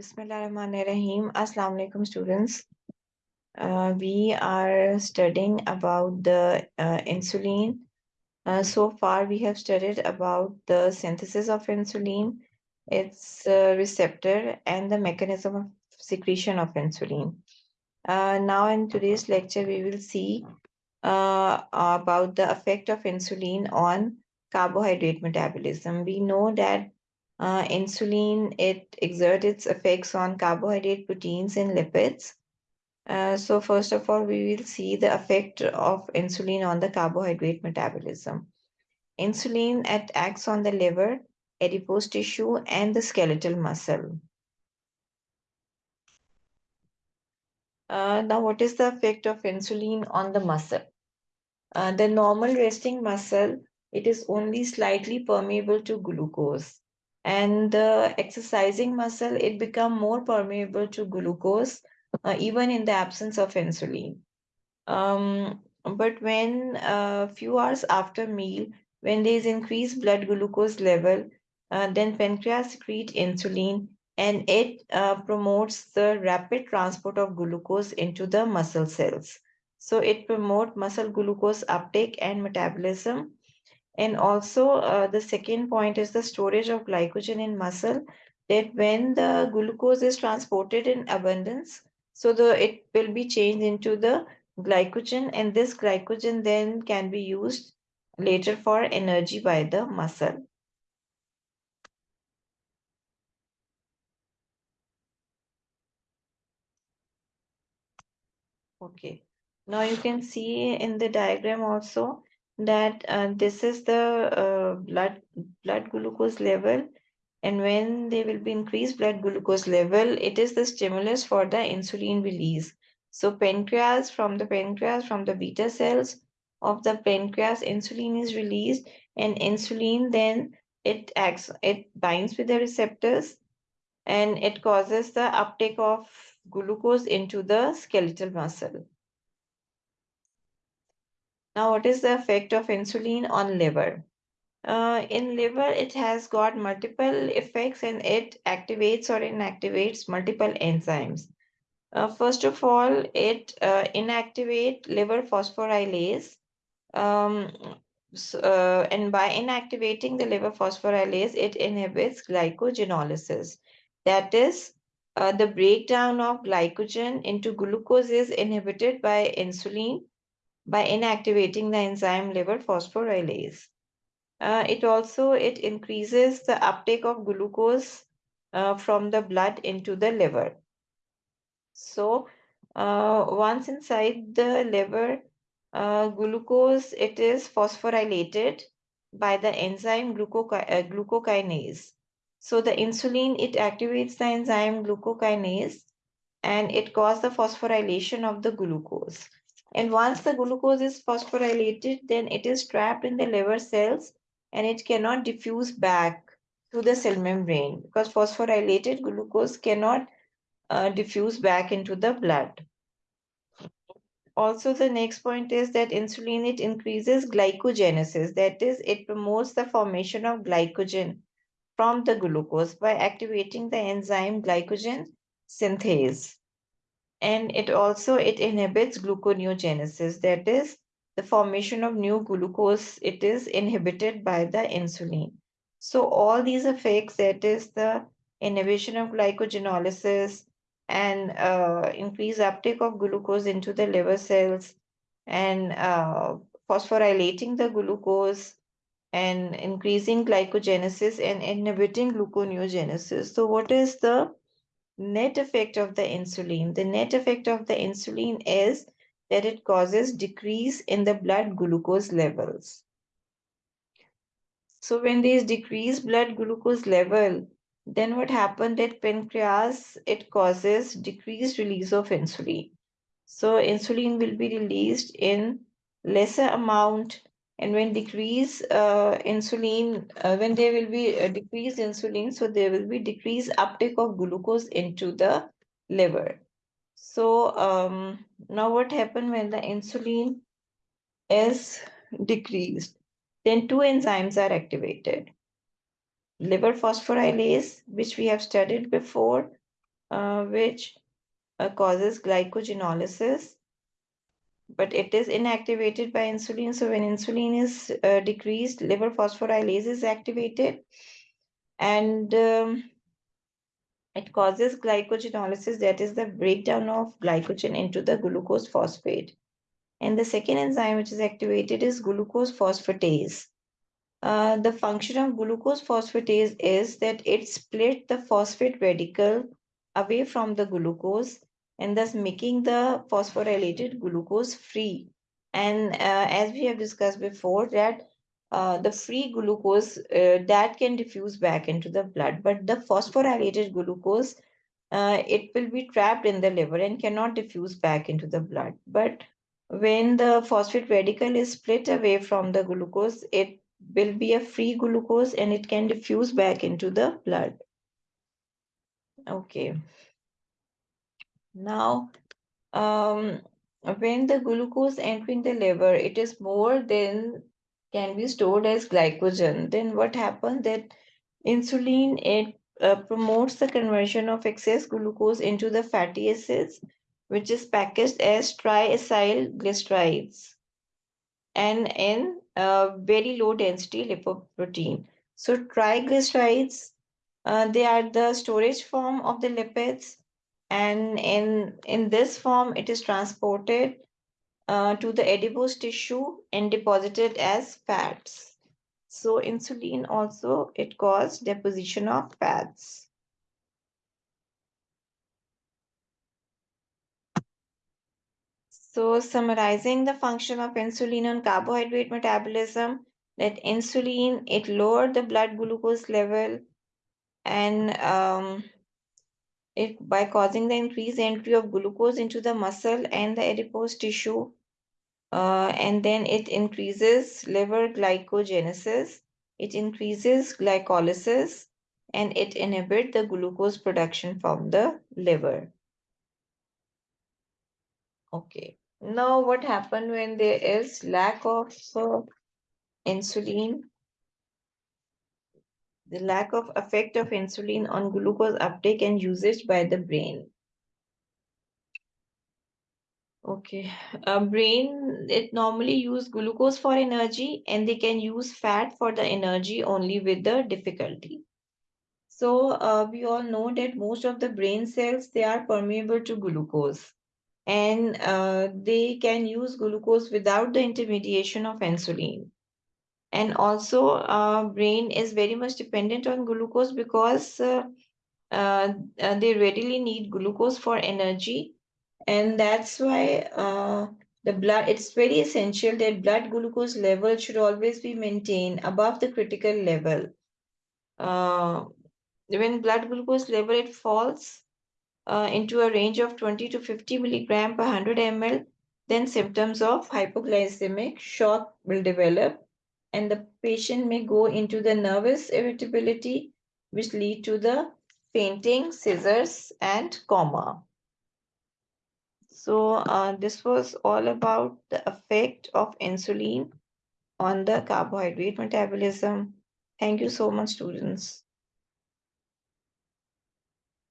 Bismillahirrahmanirrahim. Assalamu alaikum students. Uh, we are studying about the uh, insulin. Uh, so far we have studied about the synthesis of insulin, its uh, receptor and the mechanism of secretion of insulin. Uh, now in today's lecture we will see uh, about the effect of insulin on carbohydrate metabolism. We know that uh, insulin, it exerts its effects on carbohydrate proteins and lipids. Uh, so first of all, we will see the effect of insulin on the carbohydrate metabolism. Insulin it acts on the liver, adipose tissue, and the skeletal muscle. Uh, now, what is the effect of insulin on the muscle? Uh, the normal resting muscle, it is only slightly permeable to glucose and the exercising muscle, it become more permeable to glucose, uh, even in the absence of insulin. Um, but when a uh, few hours after meal, when there is increased blood glucose level, uh, then pancreas secrete insulin and it uh, promotes the rapid transport of glucose into the muscle cells. So it promotes muscle glucose uptake and metabolism and also uh, the second point is the storage of glycogen in muscle that when the glucose is transported in abundance, so the it will be changed into the glycogen and this glycogen then can be used later for energy by the muscle. Okay, now you can see in the diagram also that uh, this is the uh, blood blood glucose level. And when there will be increased blood glucose level it is the stimulus for the insulin release. So pancreas from the pancreas from the beta cells of the pancreas insulin is released. And insulin then it acts it binds with the receptors. And it causes the uptake of glucose into the skeletal muscle now, what is the effect of insulin on liver? Uh, in liver, it has got multiple effects and it activates or inactivates multiple enzymes. Uh, first of all, it uh, inactivate liver phosphorylase. Um, so, uh, and by inactivating the liver phosphorylase, it inhibits glycogenolysis. That is, uh, the breakdown of glycogen into glucose is inhibited by insulin by inactivating the enzyme liver phosphorylase. Uh, it also it increases the uptake of glucose uh, from the blood into the liver. So uh, once inside the liver, uh, glucose it is phosphorylated by the enzyme uh, glucokinase. So the insulin it activates the enzyme glucokinase and it causes the phosphorylation of the glucose. And once the glucose is phosphorylated, then it is trapped in the liver cells and it cannot diffuse back to the cell membrane because phosphorylated glucose cannot uh, diffuse back into the blood. Also, the next point is that insulin, it increases glycogenesis. That is, it promotes the formation of glycogen from the glucose by activating the enzyme glycogen synthase and it also it inhibits gluconeogenesis. That is the formation of new glucose it is inhibited by the insulin. So all these effects that is the inhibition of glycogenolysis and uh, increased uptake of glucose into the liver cells and uh, phosphorylating the glucose and increasing glycogenesis and inhibiting gluconeogenesis. So what is the net effect of the insulin. The net effect of the insulin is that it causes decrease in the blood glucose levels. So when there is decreased blood glucose level, then what happened at pancreas, it causes decreased release of insulin. So insulin will be released in lesser amount and when decrease uh, insulin, uh, when there will be a decreased insulin, so there will be decreased uptake of glucose into the liver. So um, now what happened when the insulin is decreased? Then two enzymes are activated. Liver phosphorylase, which we have studied before, uh, which uh, causes glycogenolysis, but it is inactivated by insulin. So when insulin is uh, decreased, liver phosphorylase is activated and um, it causes glycogenolysis, that is the breakdown of glycogen into the glucose phosphate. And the second enzyme which is activated is glucose phosphatase. Uh, the function of glucose phosphatase is that it split the phosphate radical away from the glucose and thus making the phosphorylated glucose free. And uh, as we have discussed before that uh, the free glucose uh, that can diffuse back into the blood, but the phosphorylated glucose, uh, it will be trapped in the liver and cannot diffuse back into the blood. But when the phosphate radical is split away from the glucose, it will be a free glucose and it can diffuse back into the blood. Okay. Now, um, when the glucose entering the liver, it is more than can be stored as glycogen. Then what happens that insulin, it uh, promotes the conversion of excess glucose into the fatty acids, which is packaged as triacylglycerides and in uh, very low density lipoprotein. So triglycerides, uh, they are the storage form of the lipids and in, in this form it is transported uh, to the adipose tissue and deposited as fats. So insulin also, it causes deposition of fats. So summarizing the function of insulin on carbohydrate metabolism, that insulin, it lowered the blood glucose level and um, it by causing the increased entry of glucose into the muscle and the adipose tissue. Uh, and then it increases liver glycogenesis, it increases glycolysis, and it inhibits the glucose production from the liver. Okay. Now, what happened when there is lack of uh, insulin? The lack of effect of insulin on glucose uptake and usage by the brain. Okay, a brain, it normally use glucose for energy and they can use fat for the energy only with the difficulty. So uh, we all know that most of the brain cells, they are permeable to glucose and uh, they can use glucose without the intermediation of insulin. And also, uh, brain is very much dependent on glucose because uh, uh, uh, they readily need glucose for energy. And that's why uh, the blood, it's very essential that blood glucose level should always be maintained above the critical level. when blood glucose level it falls, uh, into a range of 20 to 50 milligram per 100 ml, then symptoms of hypoglycemic shock will develop and the patient may go into the nervous irritability which lead to the fainting, seizures and coma. So uh, this was all about the effect of insulin on the carbohydrate metabolism. Thank you so much, students.